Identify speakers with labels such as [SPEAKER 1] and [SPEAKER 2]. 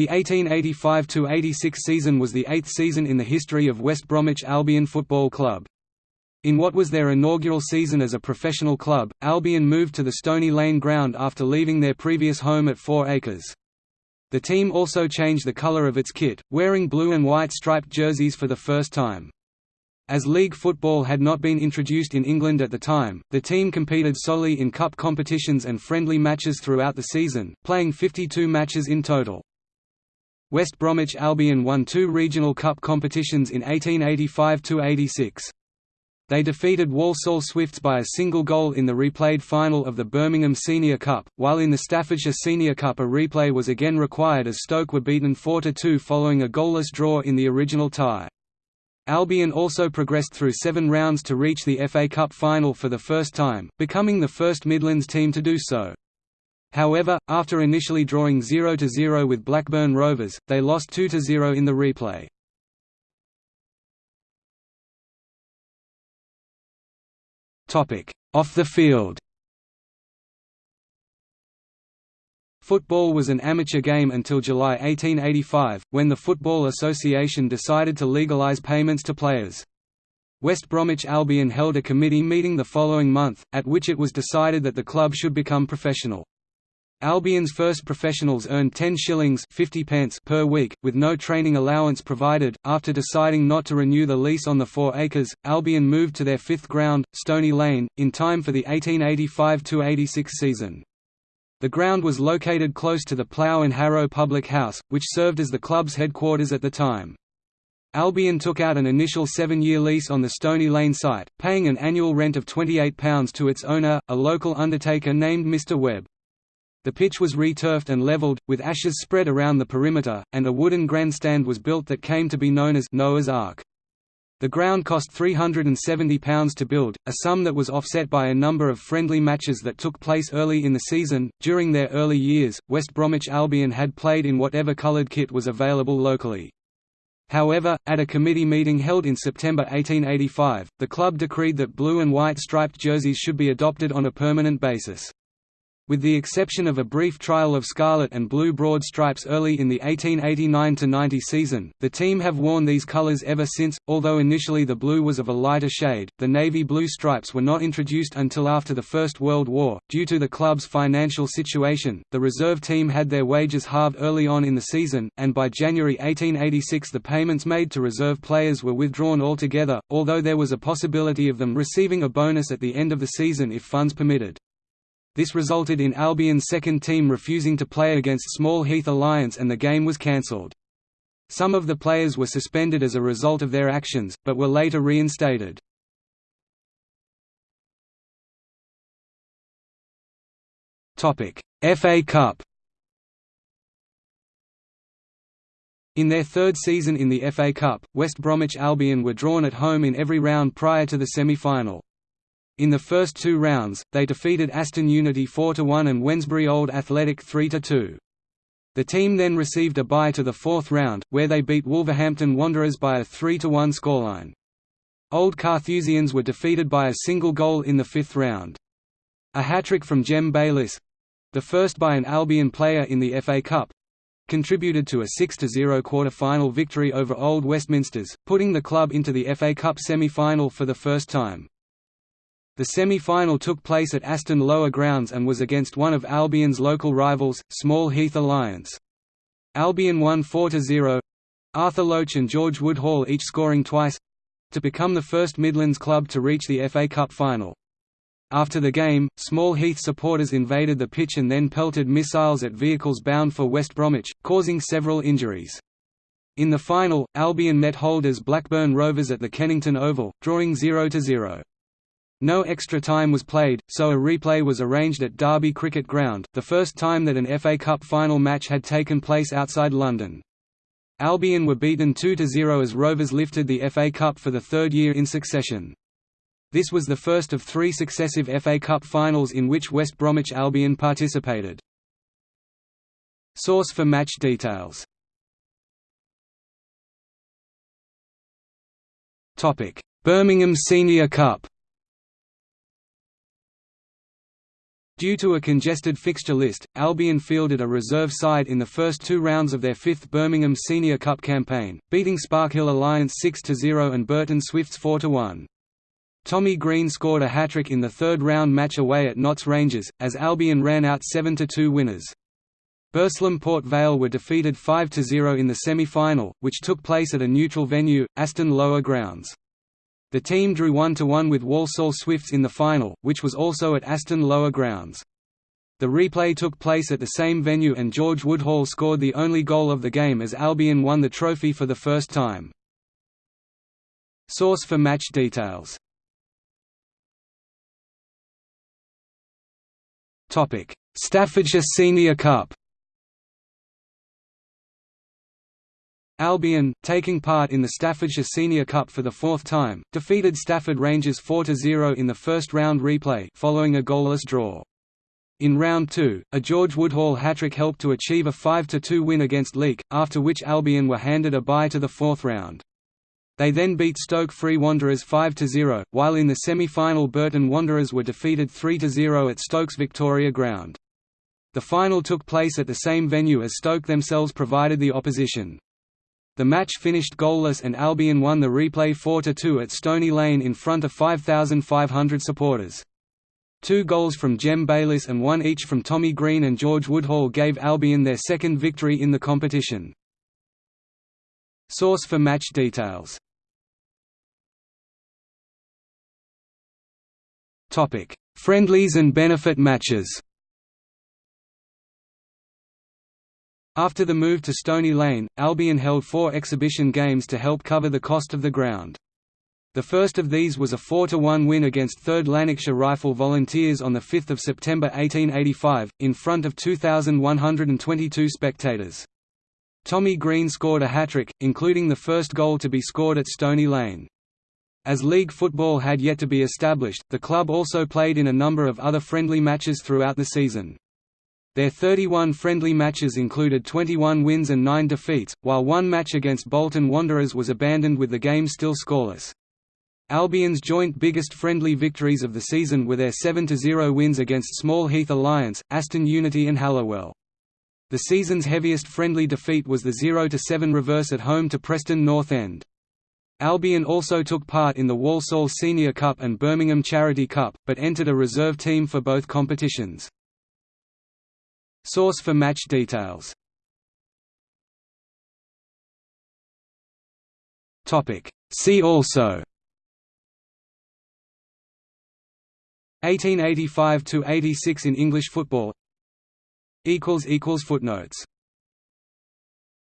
[SPEAKER 1] The 1885–86 season was the eighth season in the history of West Bromwich Albion Football Club. In what was their inaugural season as a professional club, Albion moved to the Stony Lane ground after leaving their previous home at Four Acres. The team also changed the colour of its kit, wearing blue and white striped jerseys for the first time. As league football had not been introduced in England at the time, the team competed solely in cup competitions and friendly matches throughout the season, playing 52 matches in total. West Bromwich Albion won two regional cup competitions in 1885–86. They defeated Walsall Swifts by a single goal in the replayed final of the Birmingham Senior Cup, while in the Staffordshire Senior Cup a replay was again required as Stoke were beaten 4–2 following a goalless draw in the original tie. Albion also progressed through seven rounds to reach the FA Cup final for the first time, becoming the first Midlands team to do so. However, after initially drawing 0–0 with Blackburn Rovers, they lost 2–0 in the replay. Off the field Football was an amateur game until July 1885, when the Football Association decided to legalise payments to players. West Bromwich Albion held a committee meeting the following month, at which it was decided that the club should become professional. Albion's first professionals earned 10 shillings 50 pence per week, with no training allowance provided. After deciding not to renew the lease on the four acres, Albion moved to their fifth ground, Stony Lane, in time for the 1885–86 season. The ground was located close to the Plough and Harrow Public House, which served as the club's headquarters at the time. Albion took out an initial seven-year lease on the Stony Lane site, paying an annual rent of £28 to its owner, a local undertaker named Mr Webb. The pitch was returfed and levelled, with ashes spread around the perimeter, and a wooden grandstand was built that came to be known as Noah's Ark. The ground cost £370 to build, a sum that was offset by a number of friendly matches that took place early in the season. During their early years, West Bromwich Albion had played in whatever coloured kit was available locally. However, at a committee meeting held in September 1885, the club decreed that blue and white striped jerseys should be adopted on a permanent basis. With the exception of a brief trial of scarlet and blue broad stripes early in the 1889–90 season, the team have worn these colors ever since, although initially the blue was of a lighter shade. The navy blue stripes were not introduced until after the First World War. Due to the club's financial situation, the reserve team had their wages halved early on in the season, and by January 1886 the payments made to reserve players were withdrawn altogether, although there was a possibility of them receiving a bonus at the end of the season if funds permitted. This resulted in Albion's second team refusing to play against Small Heath Alliance and the game was cancelled. Some of the players were suspended as a result of their actions, but were later reinstated. FA Cup In their third season in the FA Cup, West Bromwich Albion were drawn at home in every round prior to the semi-final. In the first two rounds, they defeated Aston Unity 4–1 and Wednesbury Old Athletic 3–2. The team then received a bye to the fourth round, where they beat Wolverhampton Wanderers by a 3–1 scoreline. Old Carthusians were defeated by a single goal in the fifth round. A hat-trick from Jem Bayliss—the first by an Albion player in the FA Cup, contributed to a 6–0 quarter-final victory over Old Westminsters, putting the club into the FA Cup semi-final for the first time. The semi-final took place at Aston Lower Grounds and was against one of Albion's local rivals, Small Heath Alliance. Albion won 4–0. Arthur Loach and George Woodhall each scoring twice—to become the first Midlands club to reach the FA Cup final. After the game, Small Heath supporters invaded the pitch and then pelted missiles at vehicles bound for West Bromwich, causing several injuries. In the final, Albion met holders Blackburn Rovers at the Kennington Oval, drawing 0–0. No extra time was played, so a replay was arranged at Derby Cricket Ground, the first time that an FA Cup final match had taken place outside London. Albion were beaten 2–0 as Rovers lifted the FA Cup for the third year in succession. This was the first of three successive FA Cup finals in which West Bromwich Albion participated. Source for match details Birmingham Senior Cup Due to a congested fixture list, Albion fielded a reserve side in the first two rounds of their fifth Birmingham Senior Cup campaign, beating Sparkhill Alliance 6–0 and Burton Swifts 4–1. Tommy Green scored a hat-trick in the third round match away at Notts Rangers, as Albion ran out 7–2 winners. Burslem Port Vale were defeated 5–0 in the semi-final, which took place at a neutral venue, Aston Lower Grounds. The team drew 1–1 with Walsall Swifts in the final, which was also at Aston Lower Grounds. The replay took place at the same venue and George Woodhall scored the only goal of the game as Albion won the trophy for the first time. Source for match details Staffordshire Senior Cup Albion, taking part in the Staffordshire Senior Cup for the fourth time, defeated Stafford Rangers 4–0 in the first round replay following a goalless draw. In round two, a George Woodhall hat-trick helped to achieve a 5–2 win against Leek, after which Albion were handed a bye to the fourth round. They then beat Stoke Free Wanderers 5–0, while in the semi-final Burton Wanderers were defeated 3–0 at Stoke's Victoria Ground. The final took place at the same venue as Stoke themselves provided the opposition. The match finished goalless and Albion won the replay 4–2 at Stony Lane in front of 5,500 supporters. Two goals from Jem Bayliss and one each from Tommy Green and George Woodhall gave Albion their second victory in the competition. Source for match details Friendlies and benefit matches After the move to Stony Lane, Albion held four exhibition games to help cover the cost of the ground. The first of these was a 4–1 win against 3rd Lanarkshire Rifle Volunteers on 5 September 1885, in front of 2,122 spectators. Tommy Green scored a hat-trick, including the first goal to be scored at Stony Lane. As league football had yet to be established, the club also played in a number of other friendly matches throughout the season. Their 31 friendly matches included 21 wins and 9 defeats, while one match against Bolton Wanderers was abandoned with the game still scoreless. Albion's joint biggest friendly victories of the season were their 7–0 wins against Small Heath Alliance, Aston Unity and Halliwell. The season's heaviest friendly defeat was the 0–7 reverse at home to Preston North End. Albion also took part in the Walsall Senior Cup and Birmingham Charity Cup, but entered a reserve team for both competitions. Source for match details. See also. 1885–86 in English football. Footnotes